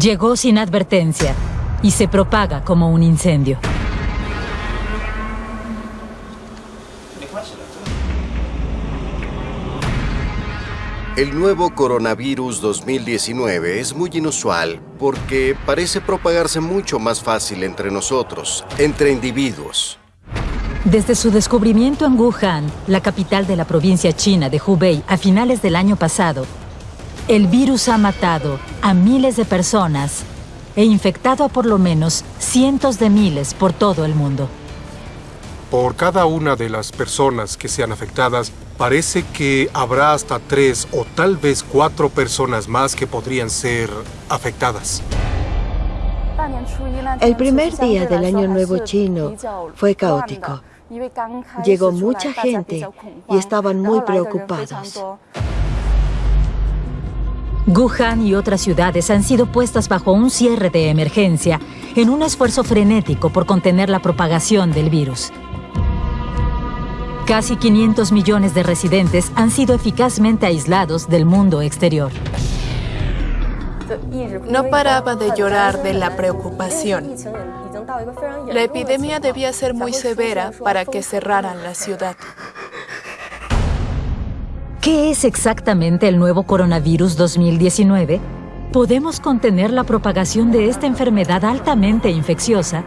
Llegó sin advertencia y se propaga como un incendio. El nuevo coronavirus 2019 es muy inusual porque parece propagarse mucho más fácil entre nosotros, entre individuos. Desde su descubrimiento en Wuhan, la capital de la provincia china de Hubei, a finales del año pasado, el virus ha matado a miles de personas e infectado a por lo menos cientos de miles por todo el mundo. Por cada una de las personas que sean afectadas, parece que habrá hasta tres o tal vez cuatro personas más que podrían ser afectadas. El primer día del Año Nuevo chino fue caótico. Llegó mucha gente y estaban muy preocupados. Wuhan y otras ciudades han sido puestas bajo un cierre de emergencia en un esfuerzo frenético por contener la propagación del virus. Casi 500 millones de residentes han sido eficazmente aislados del mundo exterior. No paraba de llorar de la preocupación. La epidemia debía ser muy severa para que cerraran la ciudad. ¿Qué es exactamente el nuevo coronavirus 2019? ¿Podemos contener la propagación de esta enfermedad altamente infecciosa?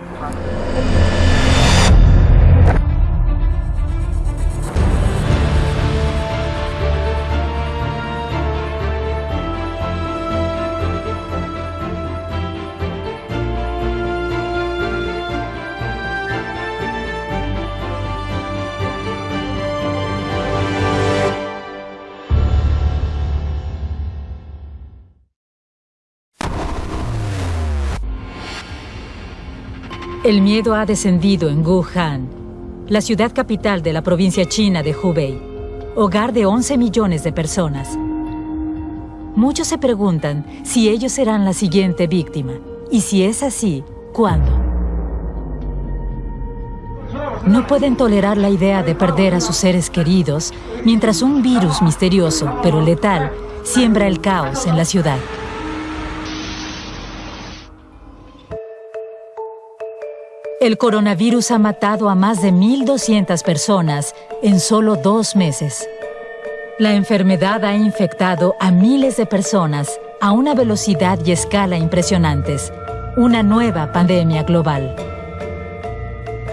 El miedo ha descendido en Wuhan, la ciudad capital de la provincia china de Hubei, hogar de 11 millones de personas. Muchos se preguntan si ellos serán la siguiente víctima, y si es así, ¿cuándo? No pueden tolerar la idea de perder a sus seres queridos mientras un virus misterioso, pero letal, siembra el caos en la ciudad. El coronavirus ha matado a más de 1.200 personas en solo dos meses. La enfermedad ha infectado a miles de personas a una velocidad y escala impresionantes. Una nueva pandemia global.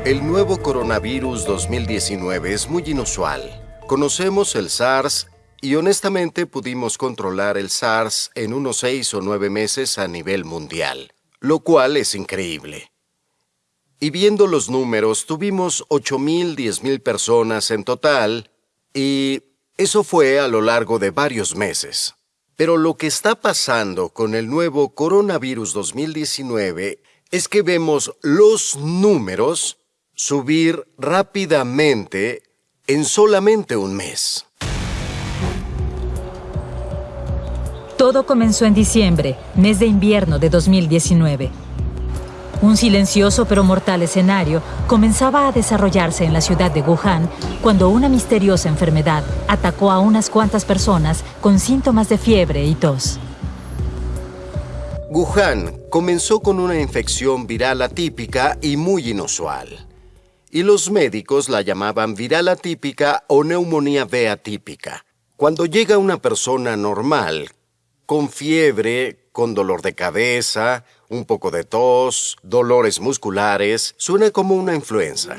El nuevo coronavirus 2019 es muy inusual. Conocemos el SARS y honestamente pudimos controlar el SARS en unos seis o nueve meses a nivel mundial, lo cual es increíble. Y viendo los números, tuvimos 8.000, 10.000 personas en total, y eso fue a lo largo de varios meses. Pero lo que está pasando con el nuevo coronavirus 2019 es que vemos los números subir rápidamente en solamente un mes. Todo comenzó en diciembre, mes de invierno de 2019. Un silencioso pero mortal escenario comenzaba a desarrollarse en la ciudad de Wuhan cuando una misteriosa enfermedad atacó a unas cuantas personas con síntomas de fiebre y tos. Wuhan comenzó con una infección viral atípica y muy inusual. Y los médicos la llamaban viral atípica o neumonía B atípica. Cuando llega una persona normal, con fiebre, con dolor de cabeza, un poco de tos, dolores musculares, suena como una influenza.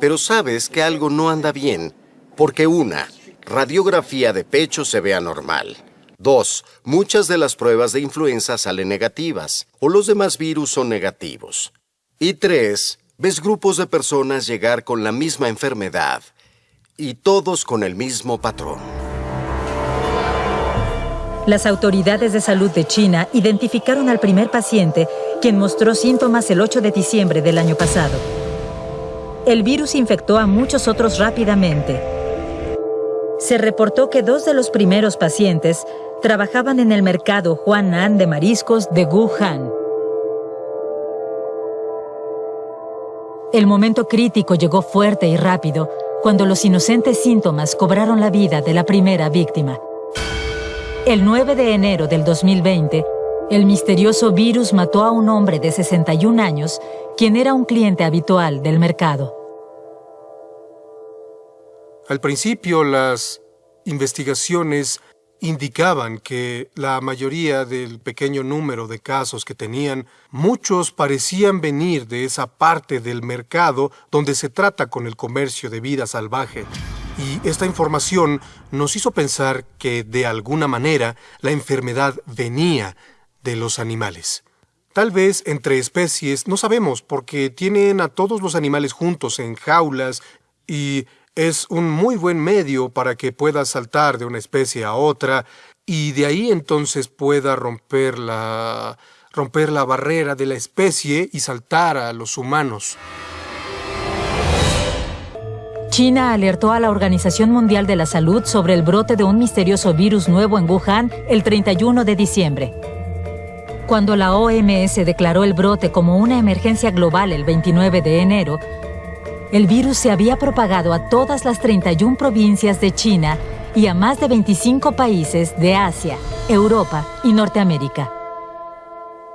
Pero sabes que algo no anda bien, porque una, radiografía de pecho se ve anormal. Dos, muchas de las pruebas de influenza salen negativas, o los demás virus son negativos. Y tres, ves grupos de personas llegar con la misma enfermedad, y todos con el mismo patrón. Las autoridades de salud de China identificaron al primer paciente, quien mostró síntomas el 8 de diciembre del año pasado. El virus infectó a muchos otros rápidamente. Se reportó que dos de los primeros pacientes trabajaban en el mercado Huanan de mariscos de Wuhan. El momento crítico llegó fuerte y rápido cuando los inocentes síntomas cobraron la vida de la primera víctima. El 9 de enero del 2020, El misterioso virus mató a un hombre de 61 años, quien era un cliente habitual del mercado. Al principio, las investigaciones indicaban que la mayoría del pequeño número de casos que tenían, muchos parecían venir de esa parte del mercado donde se trata con el comercio de vida salvaje. Y esta información nos hizo pensar que, de alguna manera, la enfermedad venía de los animales. Tal vez entre especies, no sabemos, porque tienen a todos los animales juntos en jaulas y es un muy buen medio para que pueda saltar de una especie a otra y de ahí entonces pueda romper la, romper la barrera de la especie y saltar a los humanos. China alertó a la Organización Mundial de la Salud sobre el brote de un misterioso virus nuevo en Wuhan el 31 de diciembre. Cuando la OMS declaró el brote como una emergencia global el 29 de enero, el virus se había propagado a todas las 31 provincias de China y a más de 25 países de Asia, Europa y Norteamérica.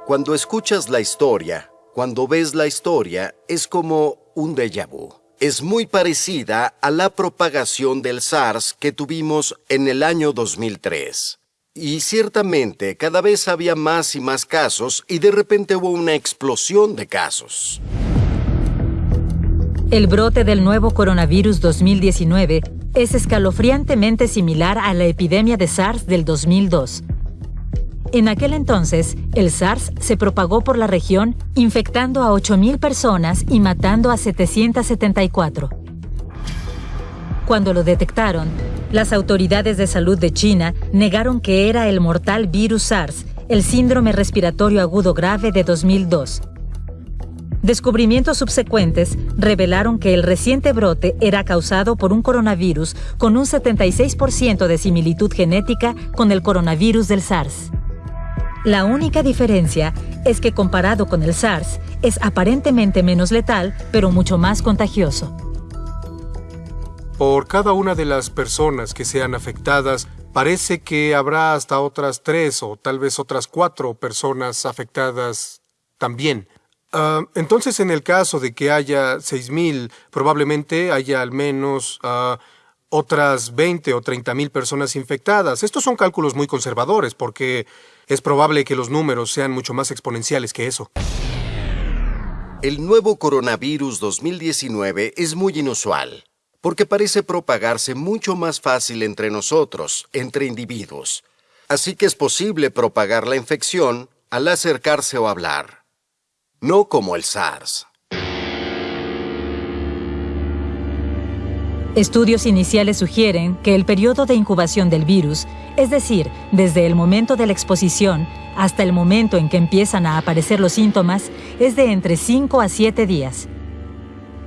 Cuando escuchas la historia, cuando ves la historia, es como un déjà vu. Es muy parecida a la propagación del SARS que tuvimos en el año 2003. Y ciertamente cada vez había más y más casos y de repente hubo una explosión de casos. El brote del nuevo coronavirus 2019 es escalofriantemente similar a la epidemia de SARS del 2002. En aquel entonces, el SARS se propagó por la región, infectando a 8.000 personas y matando a 774. Cuando lo detectaron, las autoridades de salud de China negaron que era el mortal virus SARS, el síndrome respiratorio agudo grave de 2002. Descubrimientos subsecuentes revelaron que el reciente brote era causado por un coronavirus con un 76% de similitud genética con el coronavirus del SARS. La única diferencia es que comparado con el SARS, es aparentemente menos letal, pero mucho más contagioso. Por cada una de las personas que sean afectadas, parece que habrá hasta otras tres o tal vez otras cuatro personas afectadas también. Ah, entonces, en el caso de que haya 6.000, probablemente haya al menos ah, otras 20 o 30 mil personas infectadas. Estos son cálculos muy conservadores porque es probable que los números sean mucho más exponenciales que eso. El nuevo coronavirus 2019 es muy inusual porque parece propagarse mucho más fácil entre nosotros, entre individuos. Así que es posible propagar la infección al acercarse o hablar. No como el SARS. Estudios iniciales sugieren que el periodo de incubación del virus, es decir, desde el momento de la exposición hasta el momento en que empiezan a aparecer los síntomas, es de entre 5 a 7 días.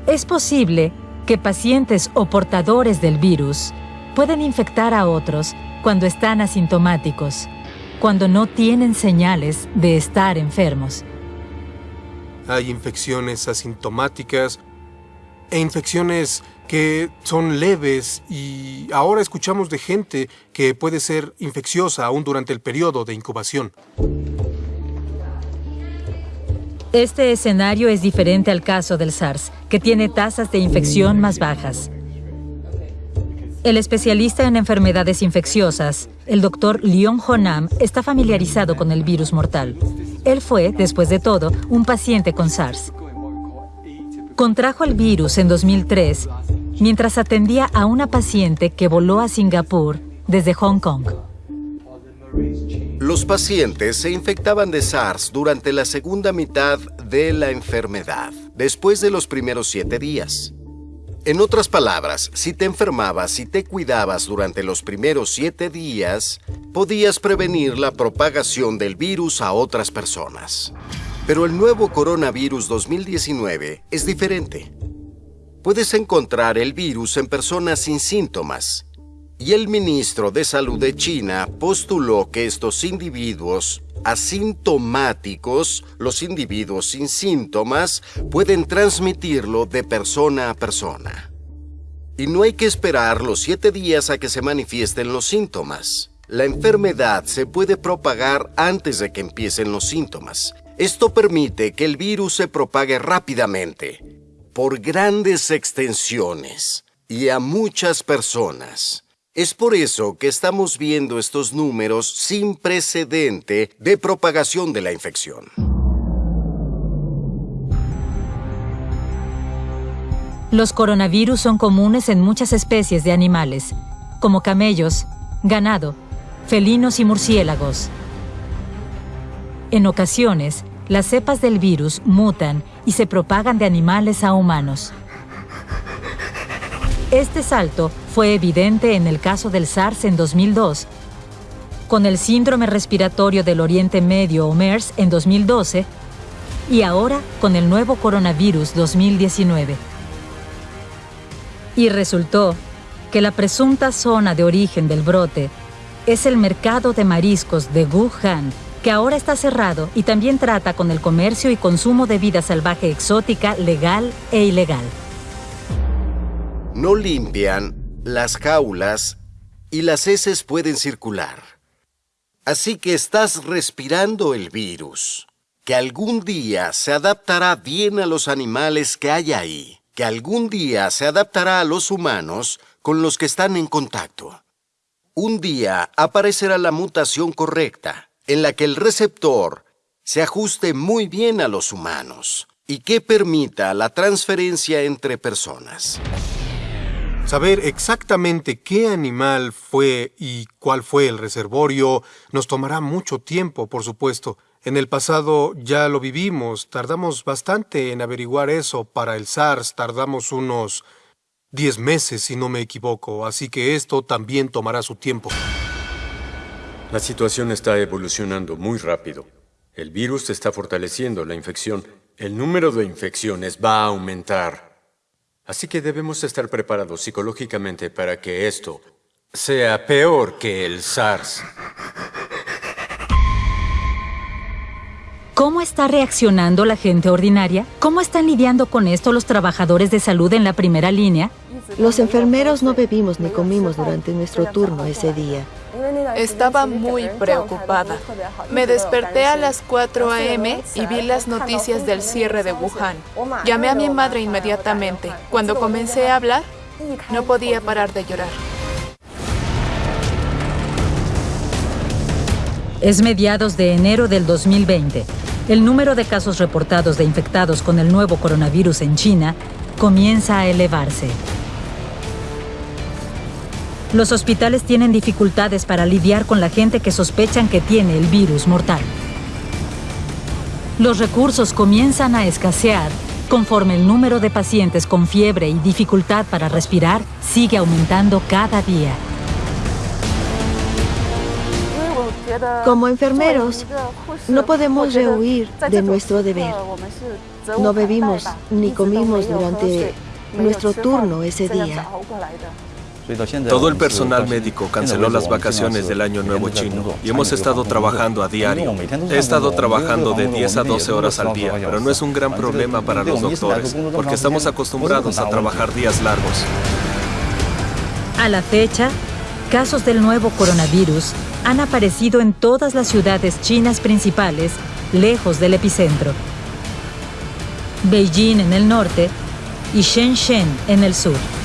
Es posible que pacientes o portadores del virus pueden infectar a otros cuando están asintomáticos, cuando no tienen señales de estar enfermos. Hay infecciones asintomáticas e infecciones que son leves y ahora escuchamos de gente que puede ser infecciosa aún durante el periodo de incubación. Este escenario es diferente al caso del SARS, que tiene tasas de infección más bajas. El especialista en enfermedades infecciosas, el doctor Leon Honam, está familiarizado con el virus mortal. Él fue, después de todo, un paciente con SARS. Contrajo el virus en 2003 mientras atendía a una paciente que voló a Singapur desde Hong Kong. Los pacientes se infectaban de SARS durante la segunda mitad de la enfermedad, después de los primeros siete días. En otras palabras, si te enfermabas y te cuidabas durante los primeros siete días, podías prevenir la propagación del virus a otras personas. Pero el nuevo coronavirus 2019 es diferente. Puedes encontrar el virus en personas sin síntomas, y el ministro de Salud de China postuló que estos individuos asintomáticos, los individuos sin síntomas, pueden transmitirlo de persona a persona. Y no hay que esperar los siete días a que se manifiesten los síntomas. La enfermedad se puede propagar antes de que empiecen los síntomas. Esto permite que el virus se propague rápidamente, por grandes extensiones y a muchas personas. Es por eso que estamos viendo estos números sin precedente de propagación de la infección. Los coronavirus son comunes en muchas especies de animales, como camellos, ganado, felinos y murciélagos. En ocasiones, las cepas del virus mutan y se propagan de animales a humanos. Este salto fue evidente en el caso del SARS en 2002, con el síndrome respiratorio del Oriente Medio o MERS en 2012 y ahora con el nuevo coronavirus 2019. Y resultó que la presunta zona de origen del brote es el mercado de mariscos de Wuhan, que ahora está cerrado y también trata con el comercio y consumo de vida salvaje exótica legal e ilegal. No limpian las jaulas y las heces pueden circular. Así que estás respirando el virus, que algún día se adaptará bien a los animales que hay ahí, que algún día se adaptará a los humanos con los que están en contacto. Un día aparecerá la mutación correcta, en la que el receptor se ajuste muy bien a los humanos y que permita la transferencia entre personas. Saber exactamente qué animal fue y cuál fue el reservorio nos tomará mucho tiempo, por supuesto. En el pasado ya lo vivimos, tardamos bastante en averiguar eso. Para el SARS tardamos unos 10 meses, si no me equivoco, así que esto también tomará su tiempo. La situación está evolucionando muy rápido. El virus está fortaleciendo la infección. El número de infecciones va a aumentar. Así que debemos estar preparados psicológicamente para que esto sea peor que el SARS. ¿Cómo está reaccionando la gente ordinaria? ¿Cómo están lidiando con esto los trabajadores de salud en la primera línea? Los enfermeros no bebimos ni comimos durante nuestro turno ese día. Estaba muy preocupada. Me desperté a las 4 a.m. y vi las noticias del cierre de Wuhan. Llamé a mi madre inmediatamente. Cuando comencé a hablar, no podía parar de llorar. Es mediados de enero del 2020. El número de casos reportados de infectados con el nuevo coronavirus en China comienza a elevarse. Los hospitales tienen dificultades para lidiar con la gente que sospechan que tiene el virus mortal. Los recursos comienzan a escasear conforme el número de pacientes con fiebre y dificultad para respirar sigue aumentando cada día. Como enfermeros, no podemos rehuir de nuestro deber. No bebimos ni comimos durante nuestro turno ese día. Todo el personal médico canceló las vacaciones del Año Nuevo chino y hemos estado trabajando a diario. He estado trabajando de 10 a 12 horas al día, pero no es un gran problema para los doctores, porque estamos acostumbrados a trabajar días largos. A la fecha, casos del nuevo coronavirus han aparecido en todas las ciudades chinas principales, lejos del epicentro. Beijing en el norte y Shenzhen en el sur.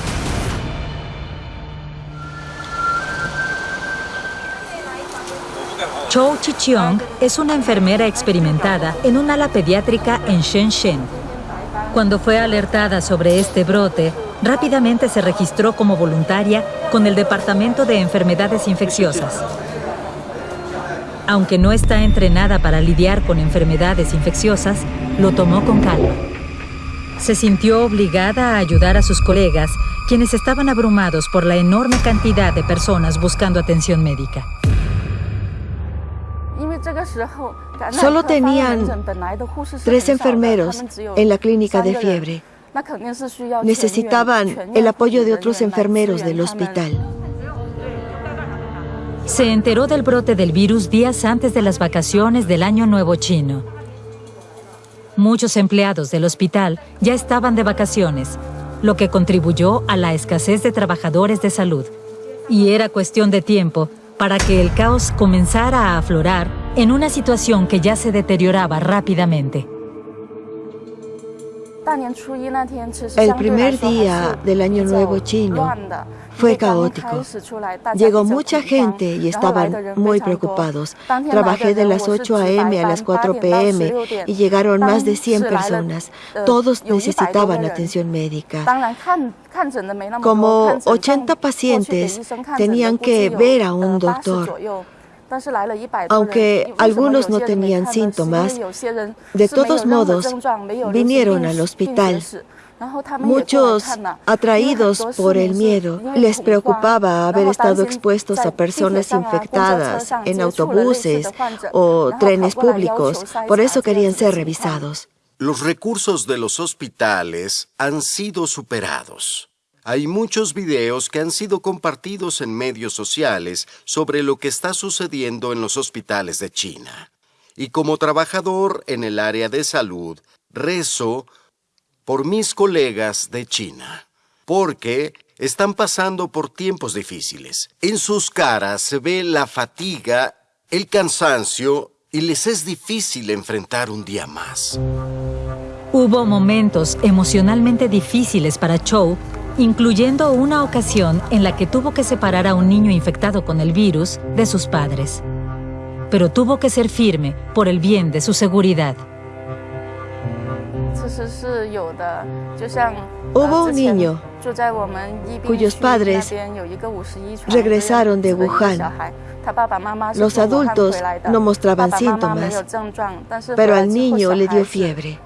Chou Chicheong es una enfermera experimentada en un ala pediátrica en Shenzhen. Cuando fue alertada sobre este brote, rápidamente se registró como voluntaria con el Departamento de Enfermedades Infecciosas. Aunque no está entrenada para lidiar con enfermedades infecciosas, lo tomó con calma. Se sintió obligada a ayudar a sus colegas, quienes estaban abrumados por la enorme cantidad de personas buscando atención médica. Solo tenían tres enfermeros en la clínica de fiebre. Necesitaban el apoyo de otros enfermeros del hospital. Se enteró del brote del virus días antes de las vacaciones del Año Nuevo Chino. Muchos empleados del hospital ya estaban de vacaciones, lo que contribuyó a la escasez de trabajadores de salud. Y era cuestión de tiempo para que el caos comenzara a aflorar en una situación que ya se deterioraba rápidamente. El primer día del Año Nuevo chino fue caótico. Llegó mucha gente y estaban muy preocupados. Trabajé de las 8 a.m. a las 4 p.m. y llegaron más de 100 personas. Todos necesitaban atención médica. Como 80 pacientes tenían que ver a un doctor. Aunque algunos no tenían síntomas, de todos modos vinieron al hospital. Muchos, atraídos por el miedo, les preocupaba haber estado expuestos a personas infectadas en autobuses o trenes públicos. Por eso querían ser revisados. Los recursos de los hospitales han sido superados. Hay muchos videos que han sido compartidos en medios sociales sobre lo que está sucediendo en los hospitales de China. Y como trabajador en el área de salud, rezo por mis colegas de China, porque están pasando por tiempos difíciles. En sus caras se ve la fatiga, el cansancio y les es difícil enfrentar un día más. Hubo momentos emocionalmente difíciles para Chou incluyendo una ocasión en la que tuvo que separar a un niño infectado con el virus de sus padres. Pero tuvo que ser firme por el bien de su seguridad. Hubo un niño cuyos padres regresaron de Wuhan. Los adultos no mostraban síntomas, pero al niño le dio fiebre.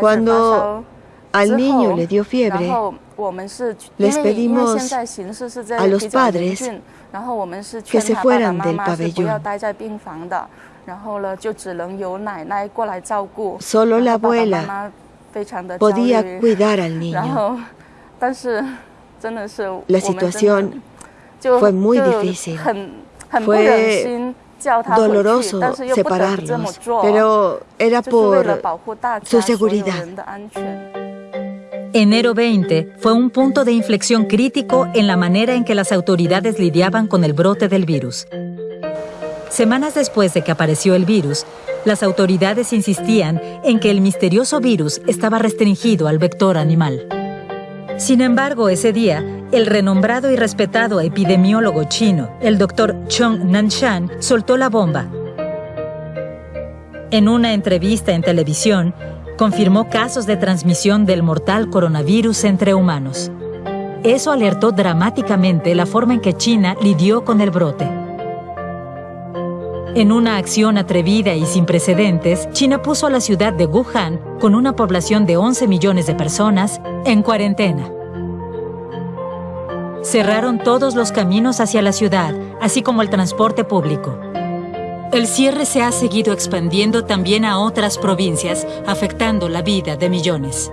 Cuando al niño le dio fiebre. Les pedimos a los padres que se fueran del pabellón. Solo la abuela podía cuidar al niño. La situación fue muy difícil. Fue doloroso separarlos, pero era por su seguridad. Enero 20 fue un punto de inflexión crítico en la manera en que las autoridades lidiaban con el brote del virus. Semanas después de que apareció el virus, las autoridades insistían en que el misterioso virus estaba restringido al vector animal. Sin embargo, ese día, el renombrado y respetado epidemiólogo chino, el doctor Chong Nanshan, soltó la bomba. En una entrevista en televisión, confirmó casos de transmisión del mortal coronavirus entre humanos. Eso alertó dramáticamente la forma en que China lidió con el brote. En una acción atrevida y sin precedentes, China puso a la ciudad de Wuhan, con una población de 11 millones de personas, en cuarentena. Cerraron todos los caminos hacia la ciudad, así como el transporte público. El cierre se ha seguido expandiendo también a otras provincias, afectando la vida de millones.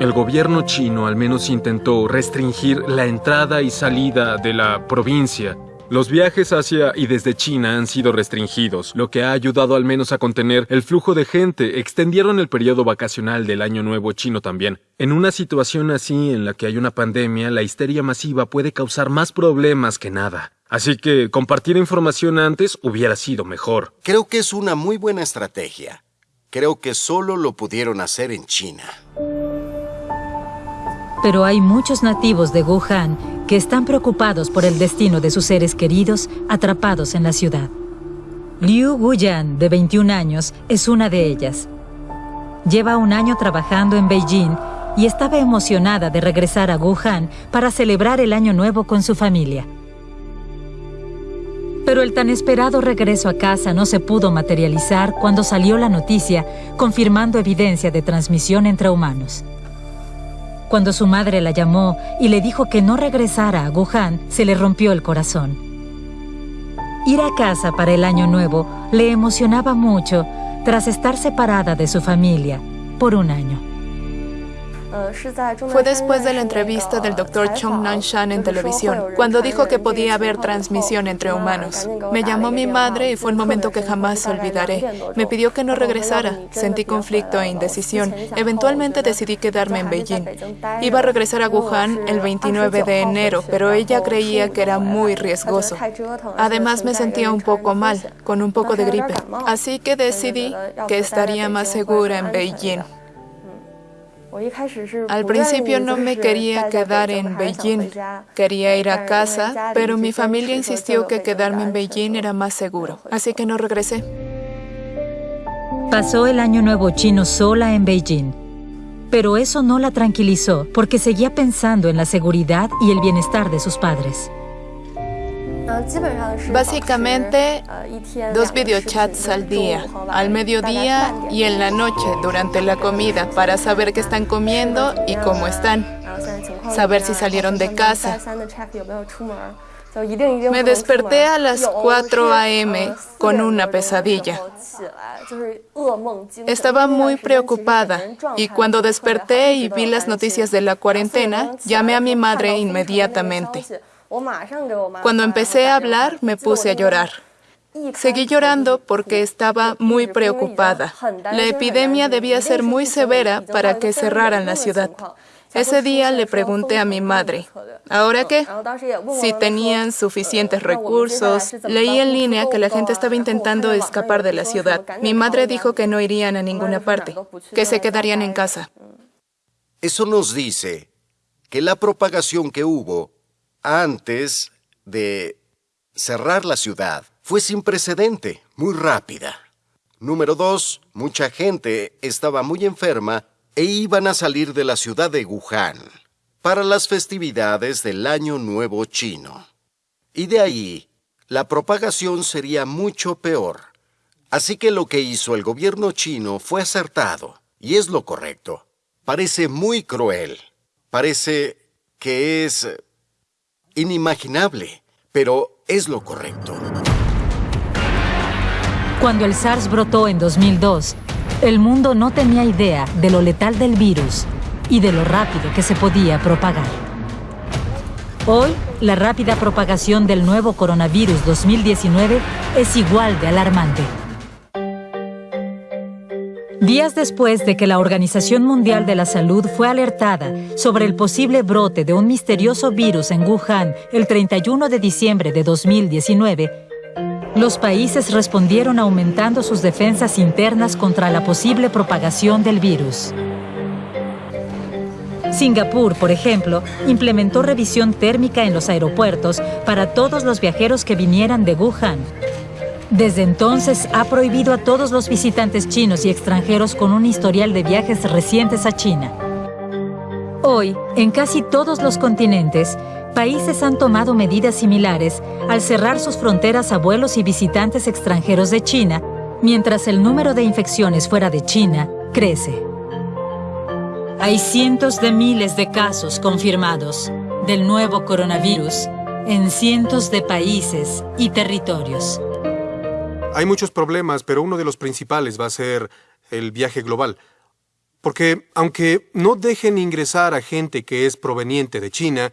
El gobierno chino al menos intentó restringir la entrada y salida de la provincia. Los viajes hacia y desde China han sido restringidos, lo que ha ayudado al menos a contener el flujo de gente. Extendieron el periodo vacacional del Año Nuevo chino también. En una situación así en la que hay una pandemia, la histeria masiva puede causar más problemas que nada. Así que compartir información antes hubiera sido mejor. Creo que es una muy buena estrategia. Creo que solo lo pudieron hacer en China. Pero hay muchos nativos de Wuhan que están preocupados por el destino de sus seres queridos atrapados en la ciudad. Liu Guyan, de 21 años, es una de ellas. Lleva un año trabajando en Beijing y estaba emocionada de regresar a Wuhan para celebrar el Año Nuevo con su familia. Pero el tan esperado regreso a casa no se pudo materializar cuando salió la noticia confirmando evidencia de transmisión entre humanos. Cuando su madre la llamó y le dijo que no regresara a Wuhan, se le rompió el corazón. Ir a casa para el año nuevo le emocionaba mucho tras estar separada de su familia por un año. Fue después de la entrevista del Dr. Chung Nan-shan en televisión, cuando dijo que podía haber transmisión entre humanos. Me llamó mi madre y fue el momento que jamás olvidaré. Me pidió que no regresara. Sentí conflicto e indecisión. Eventualmente decidí quedarme en Beijing. Iba a regresar a Wuhan el 29 de enero, pero ella creía que era muy riesgoso. Además, me sentía un poco mal, con un poco de gripe. Así que decidí que estaría más segura en Beijing. Al principio no me quería quedar en Beijing, quería ir a casa, pero mi familia insistió que quedarme en Beijing era más seguro, así que no regresé. Pasó el año nuevo chino sola en Beijing, pero eso no la tranquilizó porque seguía pensando en la seguridad y el bienestar de sus padres. Básicamente, dos videochats al día, al mediodía y en la noche durante la comida para saber qué están comiendo y cómo están, saber si salieron de casa. Me desperté a las 4 a.m. con una pesadilla. Estaba muy preocupada y cuando desperté y vi las noticias de la cuarentena, llamé a mi madre inmediatamente. Cuando empecé a hablar, me puse a llorar. Seguí llorando porque estaba muy preocupada. La epidemia debía ser muy severa para que cerraran la ciudad. Ese día le pregunté a mi madre, ¿ahora qué? Si tenían suficientes recursos. Leí en línea que la gente estaba intentando escapar de la ciudad. Mi madre dijo que no irían a ninguna parte, que se quedarían en casa. Eso nos dice que la propagación que hubo antes de cerrar la ciudad fue sin precedente, muy rápida. Número dos, mucha gente estaba muy enferma e iban a salir de la ciudad de Wuhan para las festividades del Año Nuevo Chino. Y de ahí, la propagación sería mucho peor. Así que lo que hizo el gobierno chino fue acertado, y es lo correcto. Parece muy cruel. Parece que es inimaginable, pero es lo correcto. Cuando el SARS brotó en 2002, el mundo no tenía idea de lo letal del virus y de lo rápido que se podía propagar. Hoy, la rápida propagación del nuevo coronavirus 2019 es igual de alarmante. Días después de que la Organización Mundial de la Salud fue alertada sobre el posible brote de un misterioso virus en Wuhan el 31 de diciembre de 2019, los países respondieron aumentando sus defensas internas contra la posible propagación del virus. Singapur, por ejemplo, implementó revisión térmica en los aeropuertos para todos los viajeros que vinieran de Wuhan desde entonces ha prohibido a todos los visitantes chinos y extranjeros con un historial de viajes recientes a China. Hoy, en casi todos los continentes, países han tomado medidas similares al cerrar sus fronteras a vuelos y visitantes extranjeros de China, mientras el número de infecciones fuera de China crece. Hay cientos de miles de casos confirmados del nuevo coronavirus en cientos de países y territorios. Hay muchos problemas, pero uno de los principales va a ser el viaje global. Porque aunque no dejen ingresar a gente que es proveniente de China,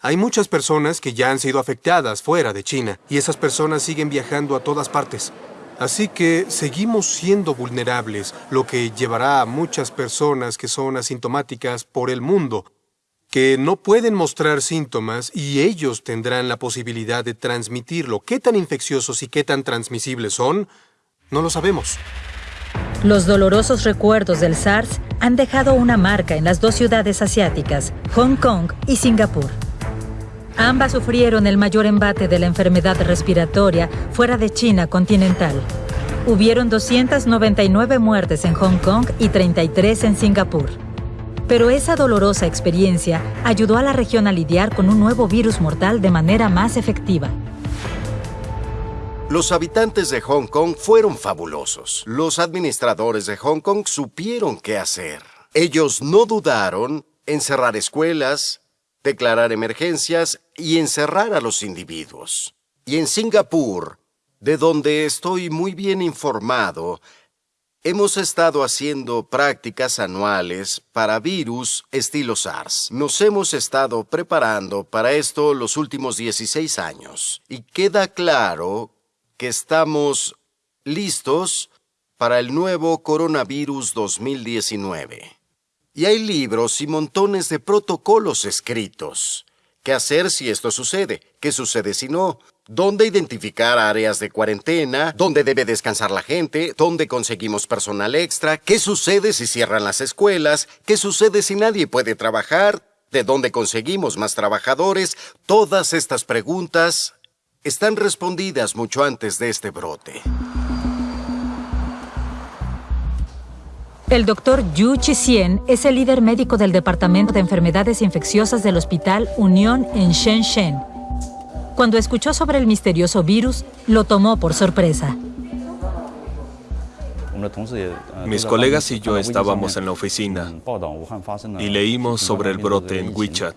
hay muchas personas que ya han sido afectadas fuera de China y esas personas siguen viajando a todas partes. Así que seguimos siendo vulnerables, lo que llevará a muchas personas que son asintomáticas por el mundo que no pueden mostrar síntomas y ellos tendrán la posibilidad de transmitirlo. ¿Qué tan infecciosos y qué tan transmisibles son? No lo sabemos. Los dolorosos recuerdos del SARS han dejado una marca en las dos ciudades asiáticas, Hong Kong y Singapur. Ambas sufrieron el mayor embate de la enfermedad respiratoria fuera de China continental. Hubieron 299 muertes en Hong Kong y 33 en Singapur. Pero esa dolorosa experiencia ayudó a la región a lidiar con un nuevo virus mortal de manera más efectiva. Los habitantes de Hong Kong fueron fabulosos. Los administradores de Hong Kong supieron qué hacer. Ellos no dudaron en cerrar escuelas, declarar emergencias y encerrar a los individuos. Y en Singapur, de donde estoy muy bien informado, Hemos estado haciendo prácticas anuales para virus estilo SARS. Nos hemos estado preparando para esto los últimos 16 años. Y queda claro que estamos listos para el nuevo coronavirus 2019. Y hay libros y montones de protocolos escritos. ¿Qué hacer si esto sucede? ¿Qué sucede si no? Dónde identificar áreas de cuarentena, dónde debe descansar la gente, dónde conseguimos personal extra, qué sucede si cierran las escuelas, qué sucede si nadie puede trabajar, de dónde conseguimos más trabajadores. Todas estas preguntas están respondidas mucho antes de este brote. El doctor Yu Chixien es el líder médico del Departamento de Enfermedades Infecciosas del Hospital Unión en Shenzhen cuando escuchó sobre el misterioso virus, lo tomó por sorpresa. Mis colegas y yo estábamos en la oficina y leímos sobre el brote en WeChat.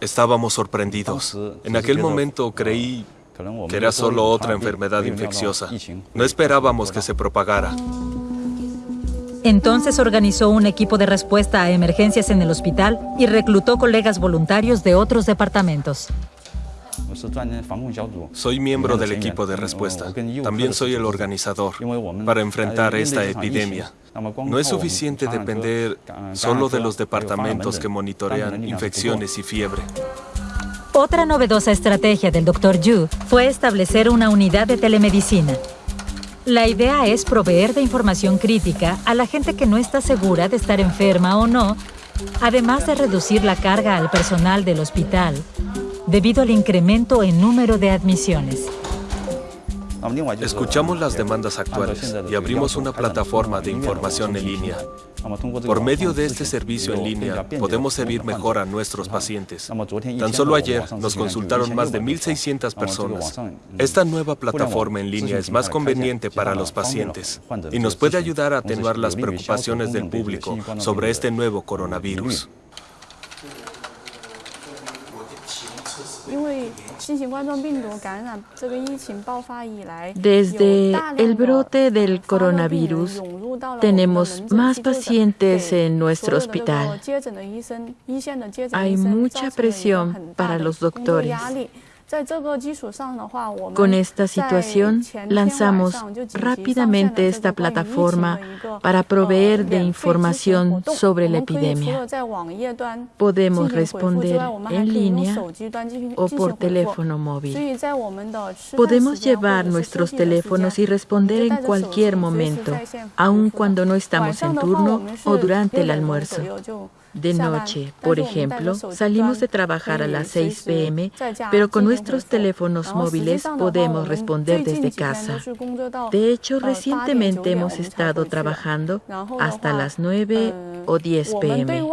Estábamos sorprendidos. En aquel momento creí que era solo otra enfermedad infecciosa. No esperábamos que se propagara. Entonces organizó un equipo de respuesta a emergencias en el hospital y reclutó colegas voluntarios de otros departamentos. Soy miembro del equipo de respuesta. También soy el organizador para enfrentar esta epidemia. No es suficiente depender solo de los departamentos que monitorean infecciones y fiebre. Otra novedosa estrategia del Dr. Yu fue establecer una unidad de telemedicina. La idea es proveer de información crítica a la gente que no está segura de estar enferma o no, además de reducir la carga al personal del hospital debido al incremento en número de admisiones. Escuchamos las demandas actuales y abrimos una plataforma de información en línea. Por medio de este servicio en línea, podemos servir mejor a nuestros pacientes. Tan solo ayer nos consultaron más de 1.600 personas. Esta nueva plataforma en línea es más conveniente para los pacientes y nos puede ayudar a atenuar las preocupaciones del público sobre este nuevo coronavirus. Desde el brote del coronavirus, tenemos más pacientes en nuestro hospital. Hay mucha presión para los doctores. Con esta situación, lanzamos rápidamente esta plataforma para proveer de información sobre la epidemia. Podemos responder en línea o por teléfono móvil. Podemos llevar nuestros teléfonos y responder en cualquier momento, aun cuando no estamos en turno o durante el almuerzo. De noche, por ejemplo, salimos de trabajar a las 6 pm, pero con nuestros teléfonos móviles podemos responder desde casa. De hecho, recientemente hemos estado trabajando hasta las 9 o 10 pm.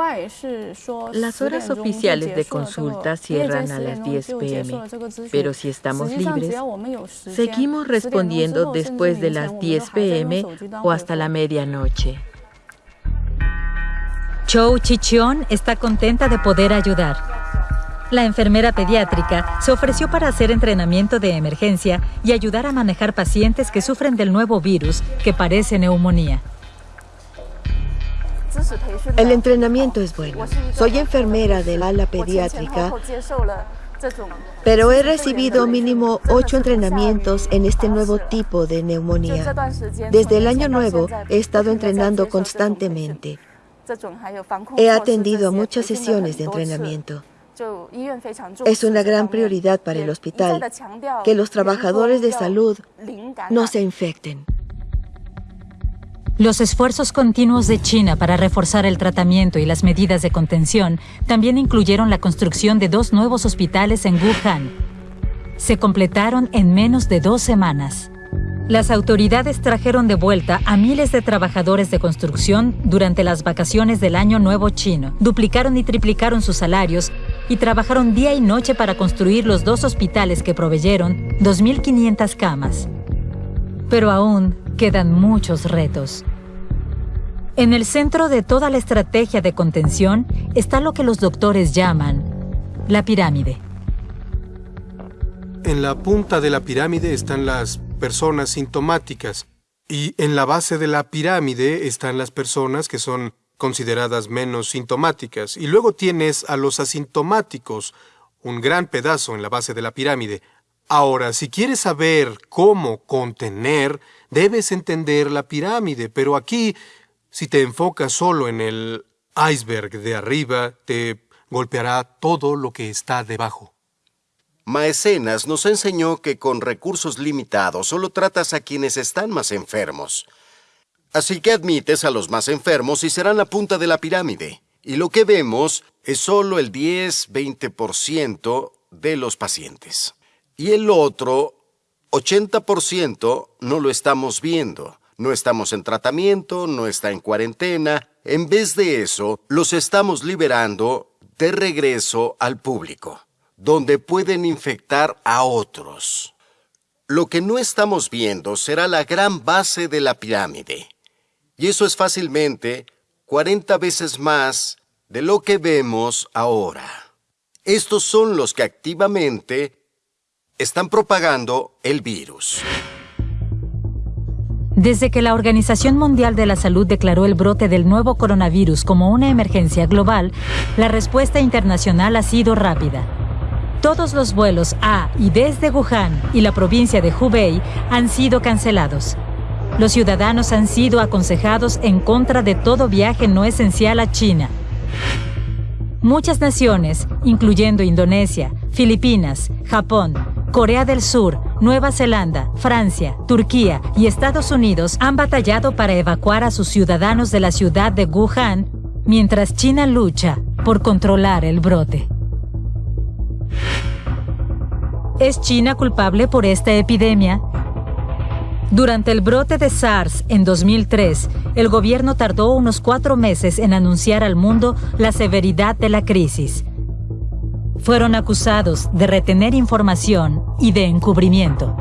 Las horas oficiales de consulta cierran a las 10 pm, pero si estamos libres, seguimos respondiendo después de las 10 pm o hasta la medianoche. Chou Chichion está contenta de poder ayudar. La enfermera pediátrica se ofreció para hacer entrenamiento de emergencia y ayudar a manejar pacientes que sufren del nuevo virus que parece neumonía. El entrenamiento es bueno. Soy enfermera del ala pediátrica, pero he recibido mínimo ocho entrenamientos en este nuevo tipo de neumonía. Desde el año nuevo he estado entrenando constantemente. He atendido a muchas sesiones de entrenamiento. Es una gran prioridad para el hospital que los trabajadores de salud no se infecten. Los esfuerzos continuos de China para reforzar el tratamiento y las medidas de contención también incluyeron la construcción de dos nuevos hospitales en Wuhan. Se completaron en menos de dos semanas. Las autoridades trajeron de vuelta a miles de trabajadores de construcción durante las vacaciones del Año Nuevo chino. Duplicaron y triplicaron sus salarios y trabajaron día y noche para construir los dos hospitales que proveyeron 2.500 camas. Pero aún quedan muchos retos. En el centro de toda la estrategia de contención está lo que los doctores llaman la pirámide. En la punta de la pirámide están las personas sintomáticas, Y en la base de la pirámide están las personas que son consideradas menos sintomáticas. Y luego tienes a los asintomáticos, un gran pedazo en la base de la pirámide. Ahora, si quieres saber cómo contener, debes entender la pirámide, pero aquí, si te enfocas solo en el iceberg de arriba, te golpeará todo lo que está debajo. Maecenas nos enseñó que con recursos limitados solo tratas a quienes están más enfermos. Así que admites a los más enfermos y serán la punta de la pirámide. Y lo que vemos es solo el 10-20% de los pacientes. Y el otro 80% no lo estamos viendo. No estamos en tratamiento, no está en cuarentena. En vez de eso, los estamos liberando de regreso al público donde pueden infectar a otros. Lo que no estamos viendo será la gran base de la pirámide. Y eso es fácilmente 40 veces más de lo que vemos ahora. Estos son los que activamente están propagando el virus. Desde que la Organización Mundial de la Salud declaró el brote del nuevo coronavirus como una emergencia global, la respuesta internacional ha sido rápida. Todos los vuelos a y desde Wuhan y la provincia de Hubei han sido cancelados. Los ciudadanos han sido aconsejados en contra de todo viaje no esencial a China. Muchas naciones, incluyendo Indonesia, Filipinas, Japón, Corea del Sur, Nueva Zelanda, Francia, Turquía y Estados Unidos han batallado para evacuar a sus ciudadanos de la ciudad de Wuhan mientras China lucha por controlar el brote. ¿Es China culpable por esta epidemia? Durante el brote de SARS en 2003, el gobierno tardó unos cuatro meses en anunciar al mundo la severidad de la crisis. Fueron acusados de retener información y de encubrimiento.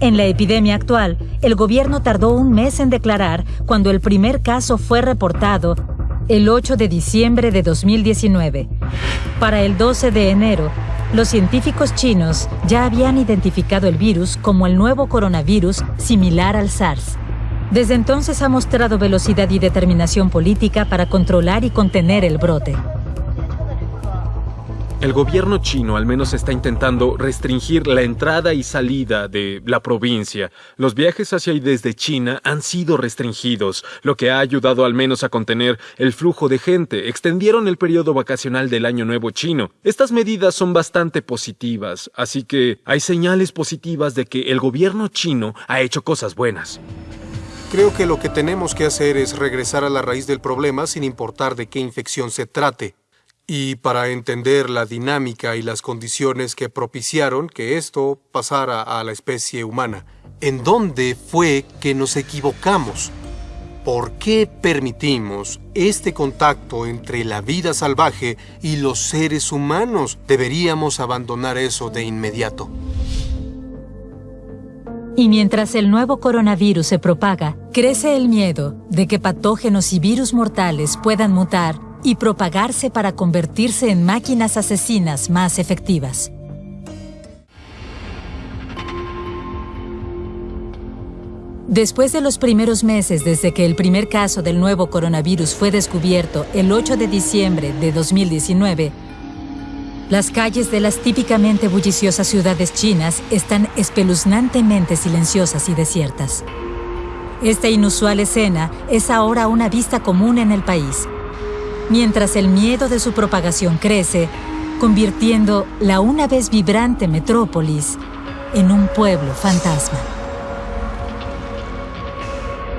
En la epidemia actual, el gobierno tardó un mes en declarar cuando el primer caso fue reportado el 8 de diciembre de 2019. Para el 12 de enero, los científicos chinos ya habían identificado el virus como el nuevo coronavirus similar al SARS. Desde entonces ha mostrado velocidad y determinación política para controlar y contener el brote. El gobierno chino al menos está intentando restringir la entrada y salida de la provincia. Los viajes hacia y desde China han sido restringidos, lo que ha ayudado al menos a contener el flujo de gente. Extendieron el periodo vacacional del Año Nuevo chino. Estas medidas son bastante positivas, así que hay señales positivas de que el gobierno chino ha hecho cosas buenas. Creo que lo que tenemos que hacer es regresar a la raíz del problema sin importar de qué infección se trate y para entender la dinámica y las condiciones que propiciaron que esto pasara a la especie humana. ¿En dónde fue que nos equivocamos? ¿Por qué permitimos este contacto entre la vida salvaje y los seres humanos? Deberíamos abandonar eso de inmediato. Y mientras el nuevo coronavirus se propaga, crece el miedo de que patógenos y virus mortales puedan mutar y propagarse para convertirse en máquinas asesinas más efectivas. Después de los primeros meses desde que el primer caso del nuevo coronavirus fue descubierto el 8 de diciembre de 2019, las calles de las típicamente bulliciosas ciudades chinas están espeluznantemente silenciosas y desiertas. Esta inusual escena es ahora una vista común en el país, mientras el miedo de su propagación crece, convirtiendo la una vez vibrante metrópolis en un pueblo fantasma.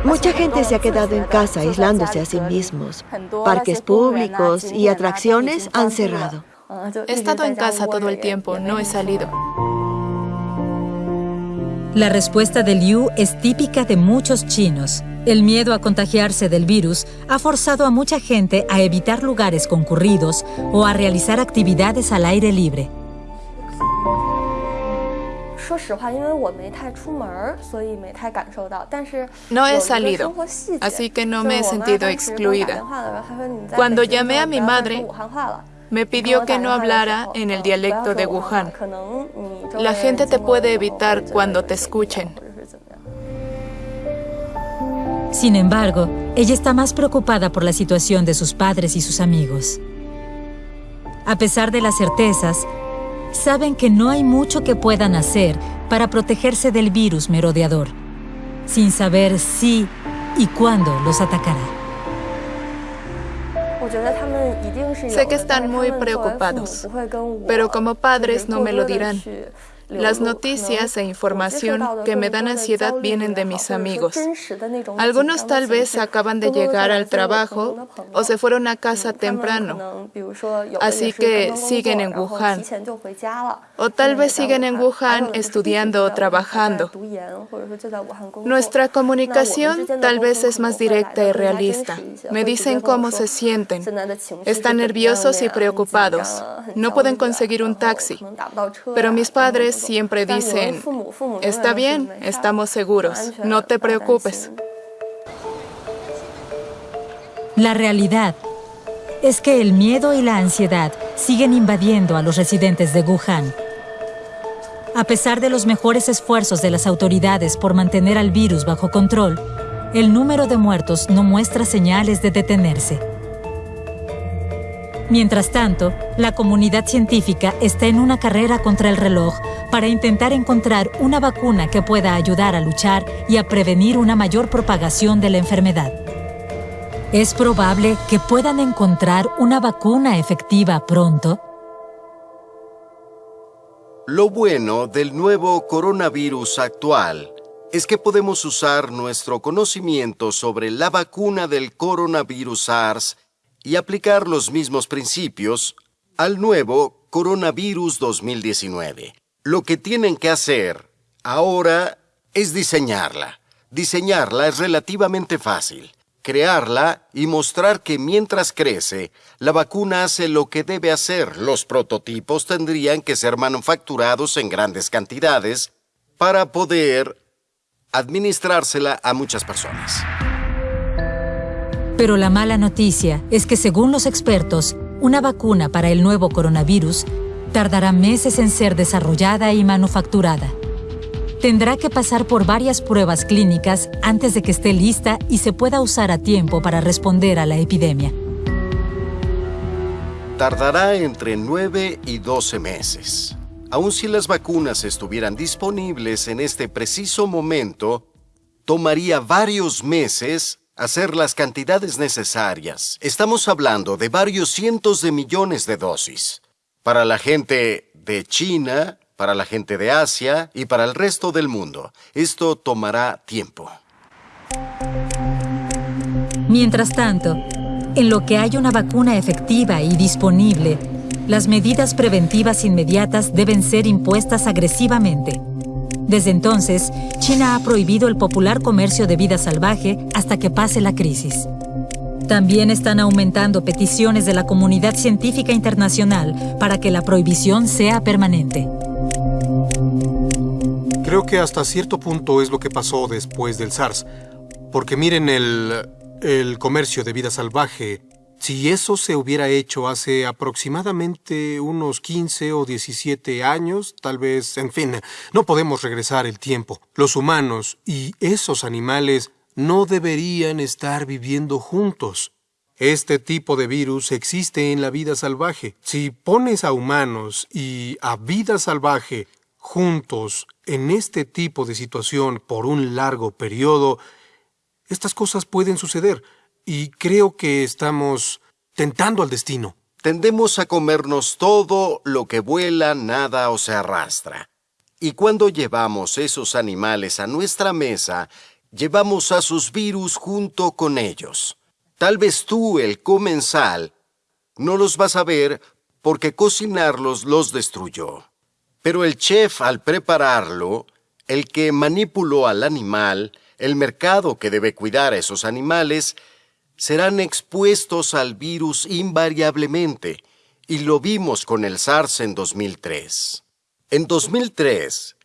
Mucha gente se ha quedado en casa aislándose a sí mismos. Parques públicos y atracciones han cerrado. He estado en casa todo el tiempo, no he salido. La respuesta de Liu es típica de muchos chinos. El miedo a contagiarse del virus ha forzado a mucha gente a evitar lugares concurridos o a realizar actividades al aire libre. No he salido, así que no me he sentido excluida. Cuando llamé a mi madre, me pidió que no hablara en el dialecto de Wuhan. La gente te puede evitar cuando te escuchen. Sin embargo, ella está más preocupada por la situación de sus padres y sus amigos. A pesar de las certezas, saben que no hay mucho que puedan hacer para protegerse del virus merodeador, sin saber si y cuándo los atacará. Sé que están muy preocupados, pero como padres no me lo dirán. Las noticias e información que me dan ansiedad vienen de mis amigos. Algunos tal vez acaban de llegar al trabajo o se fueron a casa temprano, así que siguen en Wuhan. O tal vez siguen en Wuhan estudiando o trabajando. Nuestra comunicación tal vez es más directa y realista. Me dicen cómo se sienten. Están nerviosos y preocupados. No pueden conseguir un taxi. Pero mis padres siempre dicen, está bien, estamos seguros, no te preocupes. La realidad es que el miedo y la ansiedad siguen invadiendo a los residentes de Wuhan. A pesar de los mejores esfuerzos de las autoridades por mantener al virus bajo control, el número de muertos no muestra señales de detenerse. Mientras tanto, la comunidad científica está en una carrera contra el reloj para intentar encontrar una vacuna que pueda ayudar a luchar y a prevenir una mayor propagación de la enfermedad. ¿Es probable que puedan encontrar una vacuna efectiva pronto? Lo bueno del nuevo coronavirus actual es que podemos usar nuestro conocimiento sobre la vacuna del coronavirus SARS y aplicar los mismos principios al nuevo coronavirus 2019. Lo que tienen que hacer ahora es diseñarla. Diseñarla es relativamente fácil. Crearla y mostrar que mientras crece, la vacuna hace lo que debe hacer. Los prototipos tendrían que ser manufacturados en grandes cantidades para poder administrársela a muchas personas. Pero la mala noticia es que según los expertos, una vacuna para el nuevo coronavirus tardará meses en ser desarrollada y manufacturada. Tendrá que pasar por varias pruebas clínicas antes de que esté lista y se pueda usar a tiempo para responder a la epidemia. Tardará entre 9 y 12 meses. Aun si las vacunas estuvieran disponibles en este preciso momento, tomaría varios meses hacer las cantidades necesarias. Estamos hablando de varios cientos de millones de dosis. Para la gente de China, para la gente de Asia y para el resto del mundo. Esto tomará tiempo. Mientras tanto, en lo que hay una vacuna efectiva y disponible, las medidas preventivas inmediatas deben ser impuestas agresivamente. Desde entonces, China ha prohibido el popular comercio de vida salvaje hasta que pase la crisis. También están aumentando peticiones de la comunidad científica internacional para que la prohibición sea permanente. Creo que hasta cierto punto es lo que pasó después del SARS. Porque miren el, el comercio de vida salvaje si eso se hubiera hecho hace aproximadamente unos 15 o 17 años, tal vez, en fin, no podemos regresar el tiempo. Los humanos y esos animales no deberían estar viviendo juntos. Este tipo de virus existe en la vida salvaje. Si pones a humanos y a vida salvaje juntos en este tipo de situación por un largo periodo, estas cosas pueden suceder y creo que estamos tentando al destino. Tendemos a comernos todo lo que vuela, nada o se arrastra. Y cuando llevamos esos animales a nuestra mesa, llevamos a sus virus junto con ellos. Tal vez tú, el comensal, no los vas a ver porque cocinarlos los destruyó. Pero el chef al prepararlo, el que manipuló al animal, el mercado que debe cuidar a esos animales, serán expuestos al virus invariablemente, y lo vimos con el SARS en 2003. En 2003,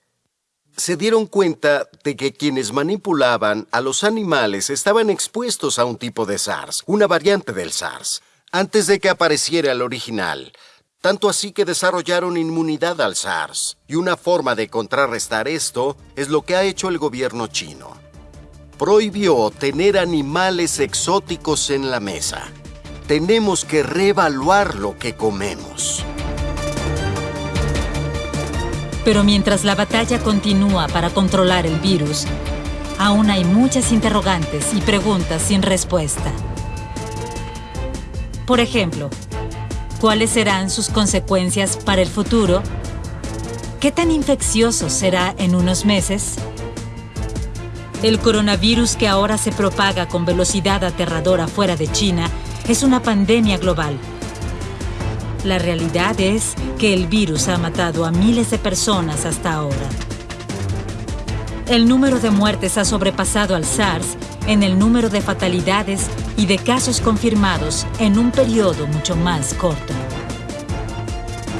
se dieron cuenta de que quienes manipulaban a los animales estaban expuestos a un tipo de SARS, una variante del SARS, antes de que apareciera el original, tanto así que desarrollaron inmunidad al SARS, y una forma de contrarrestar esto es lo que ha hecho el gobierno chino. prohibió tener animales exóticos en la mesa. Tenemos que reevaluar lo que comemos. Pero mientras la batalla continúa para controlar el virus, aún hay muchas interrogantes y preguntas sin respuesta. Por ejemplo, ¿cuáles serán sus consecuencias para el futuro? ¿Qué tan infeccioso será en unos meses? El coronavirus que ahora se propaga con velocidad aterradora fuera de China es una pandemia global. La realidad es que el virus ha matado a miles de personas hasta ahora. El número de muertes ha sobrepasado al SARS en el número de fatalidades y de casos confirmados en un periodo mucho más corto.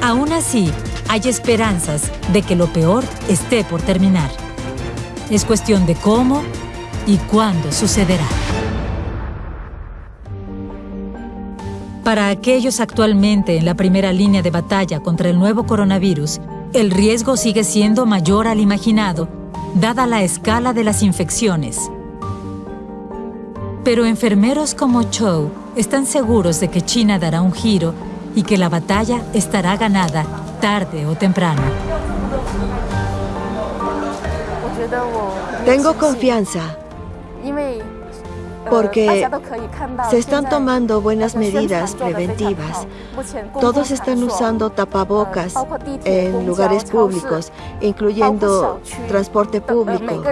Aún así, hay esperanzas de que lo peor esté por terminar. Es cuestión de cómo y cuándo sucederá. Para aquellos actualmente en la primera línea de batalla contra el nuevo coronavirus, el riesgo sigue siendo mayor al imaginado dada la escala de las infecciones. Pero enfermeros como Chou están seguros de que China dará un giro y que la batalla estará ganada tarde o temprano. Tengo confianza porque se están tomando buenas medidas preventivas. Todos están usando tapabocas en lugares públicos, incluyendo transporte público,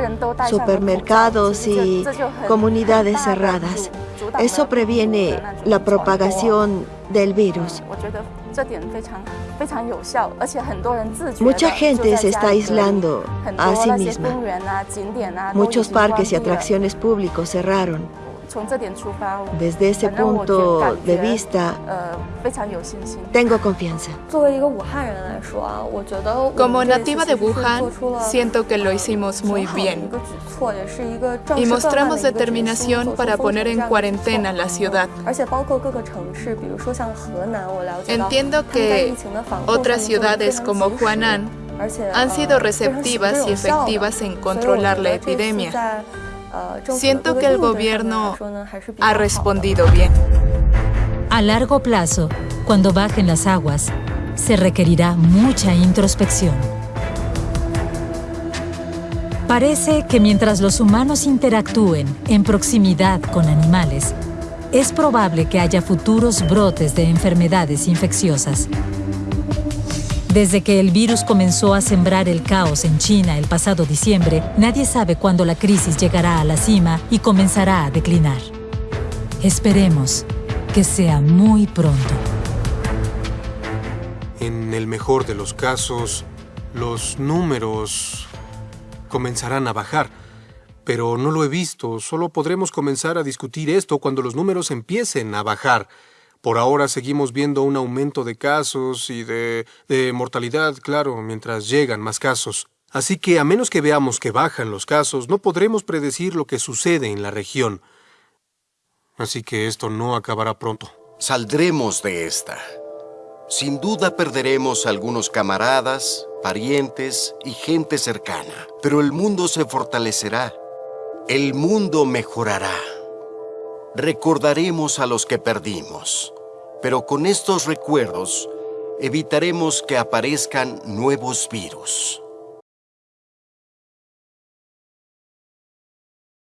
supermercados y comunidades cerradas. Eso previene la propagación del virus. Mucha gente se está aislando a sí misma. Muchos parques y atracciones públicos cerraron. Desde ese punto de vista, tengo confianza. Como nativa de Wuhan, siento que lo hicimos muy bien. Y mostramos determinación para poner en cuarentena la ciudad. Entiendo que otras ciudades como Huanan han sido receptivas y efectivas en controlar la epidemia. Siento que el gobierno ha respondido bien. A largo plazo, cuando bajen las aguas, se requerirá mucha introspección. Parece que mientras los humanos interactúen en proximidad con animales, es probable que haya futuros brotes de enfermedades infecciosas. Desde que el virus comenzó a sembrar el caos en China el pasado diciembre, nadie sabe cuándo la crisis llegará a la cima y comenzará a declinar. Esperemos que sea muy pronto. En el mejor de los casos, los números comenzarán a bajar. Pero no lo he visto, solo podremos comenzar a discutir esto cuando los números empiecen a bajar. Por ahora seguimos viendo un aumento de casos y de, mortalidad, claro, mientras llegan más casos. Así que a menos que veamos que bajan los casos, no podremos predecir lo que sucede en la región. Así que esto no acabará pronto. Saldremos de esta. Sin duda perderemos algunos camaradas, parientes y gente cercana, pero el mundo se fortalecerá. El mundo mejorará. Recordaremos a los que perdimos pero con estos recuerdos evitaremos que aparezcan nuevos virus.